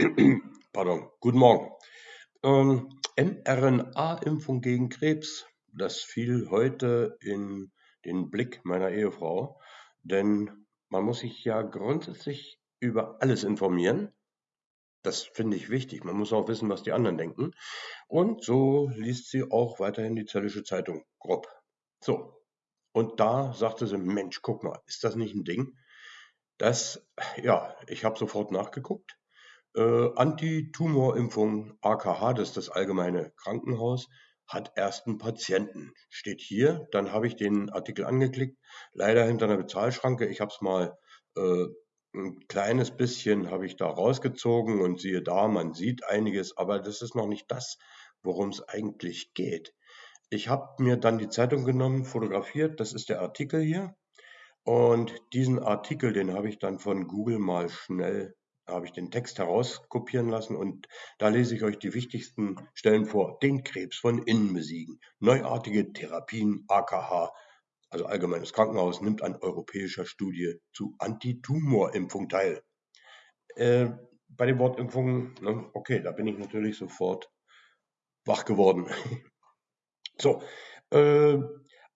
Pardon, guten Morgen. Ähm, mRNA-Impfung gegen Krebs, das fiel heute in den Blick meiner Ehefrau, denn man muss sich ja grundsätzlich über alles informieren. Das finde ich wichtig. Man muss auch wissen, was die anderen denken. Und so liest sie auch weiterhin die Zöllische Zeitung grob. So. Und da sagte sie, Mensch, guck mal, ist das nicht ein Ding? Das, ja, ich habe sofort nachgeguckt. Äh, Antitumorimpfung AKH, das ist das allgemeine Krankenhaus, hat ersten Patienten. Steht hier, dann habe ich den Artikel angeklickt, leider hinter einer Bezahlschranke. Ich habe es mal äh, ein kleines bisschen habe ich da rausgezogen und siehe da, man sieht einiges, aber das ist noch nicht das, worum es eigentlich geht. Ich habe mir dann die Zeitung genommen, fotografiert, das ist der Artikel hier. Und diesen Artikel, den habe ich dann von Google mal schnell habe ich den Text herauskopieren lassen und da lese ich euch die wichtigsten Stellen vor. Den Krebs von innen besiegen. Neuartige Therapien, AKH, also Allgemeines Krankenhaus, nimmt an europäischer Studie zu Antitumorimpfung teil. Äh, bei den Wortimpfungen, ne, okay, da bin ich natürlich sofort wach geworden. so, äh,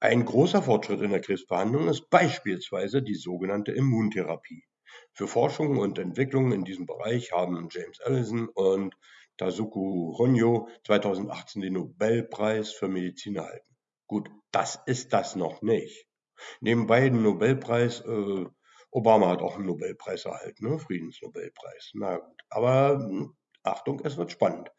ein großer Fortschritt in der Krebsbehandlung ist beispielsweise die sogenannte Immuntherapie. Für Forschung und Entwicklung in diesem Bereich haben James Allison und Tasuku Honyo 2018 den Nobelpreis für Medizin erhalten. Gut, das ist das noch nicht. Neben beiden Nobelpreis, äh, Obama hat auch einen Nobelpreis erhalten, ne? Friedensnobelpreis. Na gut, aber hm, Achtung, es wird spannend.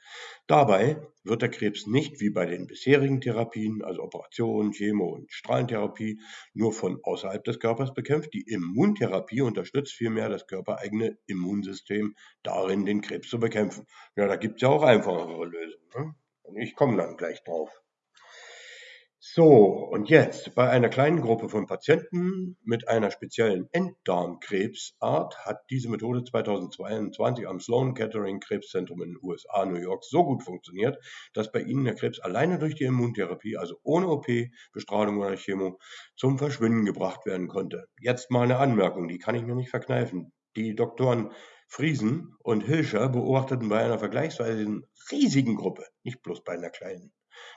Dabei wird der Krebs nicht wie bei den bisherigen Therapien, also Operation, Chemo und Strahlentherapie, nur von außerhalb des Körpers bekämpft. Die Immuntherapie unterstützt vielmehr das körpereigene Immunsystem darin, den Krebs zu bekämpfen. Ja, da gibt es ja auch einfachere Lösungen. Ne? Und ich komme dann gleich drauf. So, und jetzt bei einer kleinen Gruppe von Patienten mit einer speziellen Enddarmkrebsart hat diese Methode 2022 am Sloan Kettering Krebszentrum in den USA, New York, so gut funktioniert, dass bei ihnen der Krebs alleine durch die Immuntherapie, also ohne OP, Bestrahlung oder Chemo, zum Verschwinden gebracht werden konnte. Jetzt mal eine Anmerkung, die kann ich mir nicht verkneifen. Die Doktoren Friesen und Hilscher beobachteten bei einer vergleichsweise riesigen Gruppe, nicht bloß bei einer kleinen,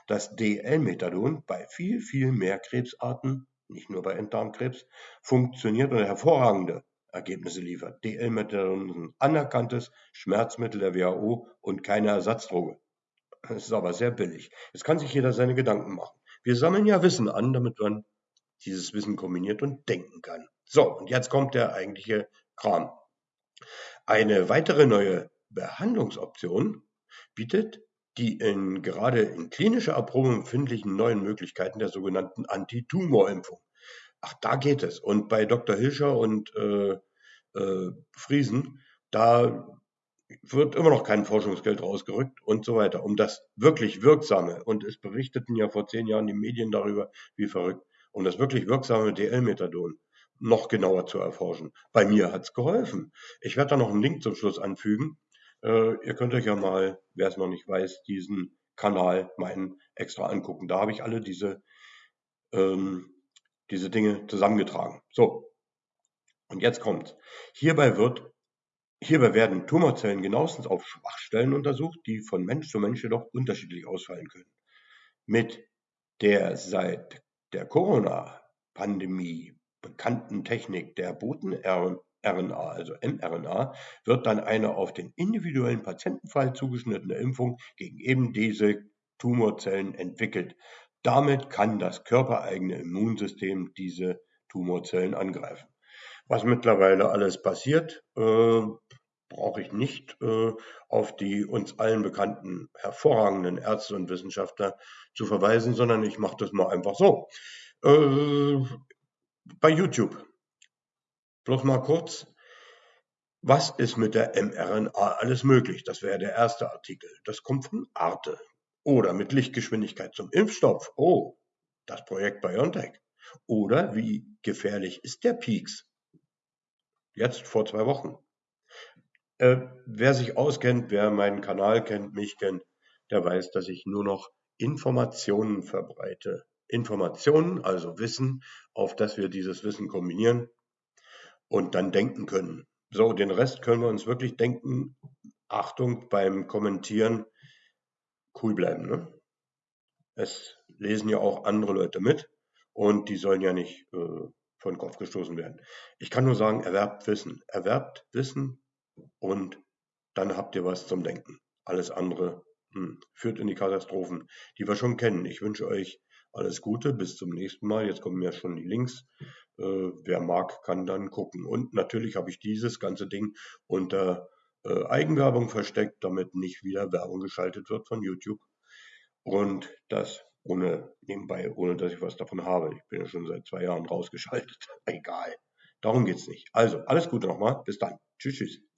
das DL-Methadon bei viel, viel mehr Krebsarten, nicht nur bei Enddarmkrebs, funktioniert und hervorragende Ergebnisse liefert. DL-Methadon ist ein anerkanntes Schmerzmittel der WHO und keine Ersatzdroge. Es ist aber sehr billig. Jetzt kann sich jeder seine Gedanken machen. Wir sammeln ja Wissen an, damit man dieses Wissen kombiniert und denken kann. So, und jetzt kommt der eigentliche Kram. Eine weitere neue Behandlungsoption bietet die in, gerade in klinischer Erprobung befindlichen neuen Möglichkeiten der sogenannten Antitumorimpfung. Ach, da geht es. Und bei Dr. Hilscher und äh, äh, Friesen, da wird immer noch kein Forschungsgeld rausgerückt und so weiter, um das wirklich Wirksame, und es berichteten ja vor zehn Jahren die Medien darüber, wie verrückt, um das wirklich wirksame DL-Methadon noch genauer zu erforschen. Bei mir hat es geholfen. Ich werde da noch einen Link zum Schluss anfügen. Äh, ihr könnt euch ja mal, wer es noch nicht weiß, diesen Kanal meinen extra angucken. Da habe ich alle diese, ähm, diese Dinge zusammengetragen. So, und jetzt kommt. Hierbei wird Hierbei werden Tumorzellen genauestens auf Schwachstellen untersucht, die von Mensch zu Mensch jedoch unterschiedlich ausfallen können. Mit der seit der Corona-Pandemie bekannten Technik der Boten-RNA RNA, also mRNA, wird dann eine auf den individuellen Patientenfall zugeschnittene Impfung gegen eben diese Tumorzellen entwickelt. Damit kann das körpereigene Immunsystem diese Tumorzellen angreifen. Was mittlerweile alles passiert, äh, brauche ich nicht äh, auf die uns allen bekannten hervorragenden Ärzte und Wissenschaftler zu verweisen, sondern ich mache das mal einfach so. Äh, bei YouTube Bloß mal kurz, was ist mit der mRNA alles möglich? Das wäre der erste Artikel. Das kommt von Arte. Oder mit Lichtgeschwindigkeit zum Impfstoff. Oh, das Projekt BioNTech. Oder wie gefährlich ist der Peaks? Jetzt vor zwei Wochen. Äh, wer sich auskennt, wer meinen Kanal kennt, mich kennt, der weiß, dass ich nur noch Informationen verbreite. Informationen, also Wissen, auf das wir dieses Wissen kombinieren und dann denken können. So, den Rest können wir uns wirklich denken, Achtung beim Kommentieren, cool bleiben. Ne? Es lesen ja auch andere Leute mit und die sollen ja nicht äh, vor den Kopf gestoßen werden. Ich kann nur sagen, erwerbt Wissen. Erwerbt Wissen und dann habt ihr was zum Denken. Alles andere hm, führt in die Katastrophen, die wir schon kennen. Ich wünsche euch alles Gute, bis zum nächsten Mal. Jetzt kommen ja schon die Links. Äh, wer mag, kann dann gucken. Und natürlich habe ich dieses ganze Ding unter äh, Eigenwerbung versteckt, damit nicht wieder Werbung geschaltet wird von YouTube. Und das ohne nebenbei, ohne dass ich was davon habe. Ich bin ja schon seit zwei Jahren rausgeschaltet. Egal. Darum geht's nicht. Also, alles Gute nochmal. Bis dann. Tschüss, tschüss.